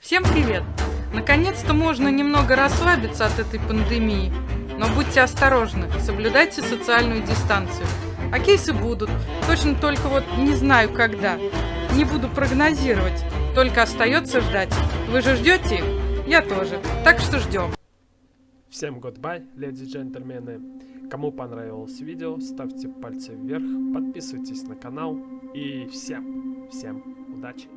Всем привет! Наконец-то можно немного расслабиться от этой пандемии. Но будьте осторожны, соблюдайте социальную дистанцию. А кейсы будут, точно только вот не знаю когда. Не буду прогнозировать, только остается ждать. Вы же ждете их? Я тоже, так что ждем. Всем goodbye, леди и джентльмены. Кому понравилось видео, ставьте пальцы вверх, подписывайтесь на канал и всем, всем удачи!